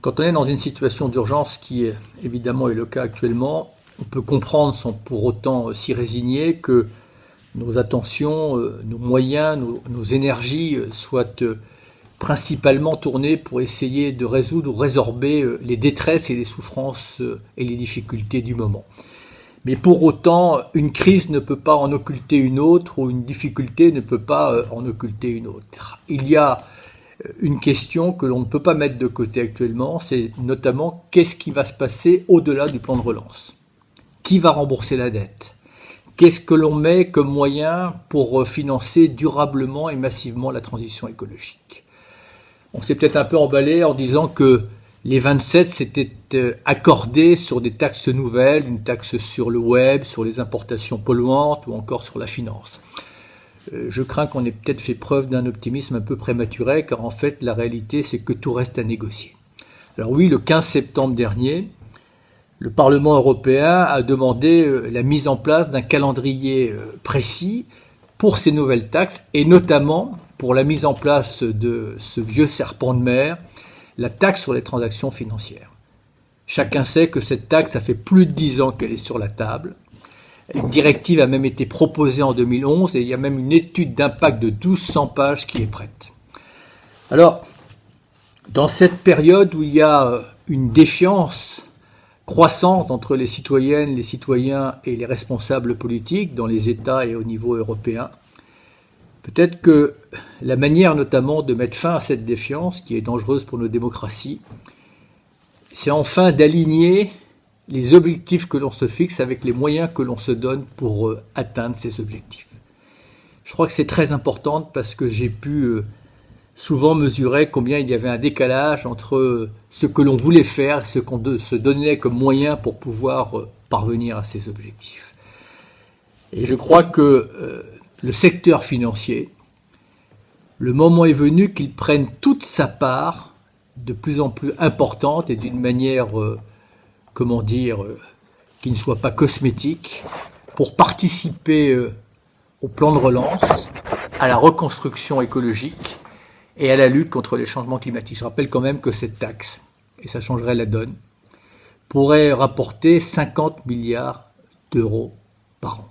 Quand on est dans une situation d'urgence, qui est, évidemment est le cas actuellement, on peut comprendre sans pour autant s'y résigner que nos attentions, euh, nos moyens, nos, énergies euh, soient euh, principalement tournées pour essayer de résoudre ou résorber les détresses et les souffrances et les difficultés du moment. Mais pour autant, une crise ne peut pas en occulter une autre ou une difficulté ne peut pas en occulter une autre. Il y a une question que l'on ne peut pas mettre de côté actuellement, c'est notamment qu'est-ce qui va se passer au-delà du plan de relance? Qui va rembourser la dette? Qu'est-ce que l'on met comme moyen pour financer durablement et massivement la transition écologique? On s'est peut-être un peu emballé en disant que les 27 s'étaient euh, accordés sur des taxes nouvelles, une taxe sur le web, sur les importations polluantes ou encore sur la finance. Euh, je crains qu'on ait peut-être fait preuve d'un optimisme un peu prématuré, car en fait la réalité c'est que tout reste à négocier. Alors oui, le 15 septembre dernier, le Parlement européen a demandé euh, la mise en place d'un calendrier euh, précis pour ces nouvelles taxes et notamment pour la mise en place de ce vieux serpent de mer, la taxe sur les transactions financières. Chacun sait que cette taxe, ça fait plus de dix ans qu'elle est sur la table. Une directive a même été proposée en 2011 et il y a même une étude d'impact de 1200 pages qui est prête. Alors, dans cette période où il y a euh, une défiance croissante entre les citoyennes, les citoyens et les responsables politiques dans les États et au niveau européen. Peut-être que la manière notamment de mettre fin à cette défiance, qui est dangereuse pour nos démocraties, c'est enfin d'aligner les objectifs que l'on se fixe avec les moyens que l'on se donne pour euh, atteindre ces objectifs. Je crois que c'est très important parce que j'ai pu euh, souvent mesurer combien il y avait un décalage entre ce que l'on voulait faire, ce qu'on se donnait comme moyen pour pouvoir euh, parvenir à ces objectifs. Et je crois que euh, le secteur financier, le moment est venu qu'il prenne toute sa part de plus en plus importante et d'une manière, euh, comment dire, qui ne soit pas cosmétique, pour participer au plan de relance, à la reconstruction écologique et à la lutte contre les changements climatiques. Je rappelle quand même que cette taxe, et ça changerait la donne, pourrait rapporter 50 milliards d'euros par an.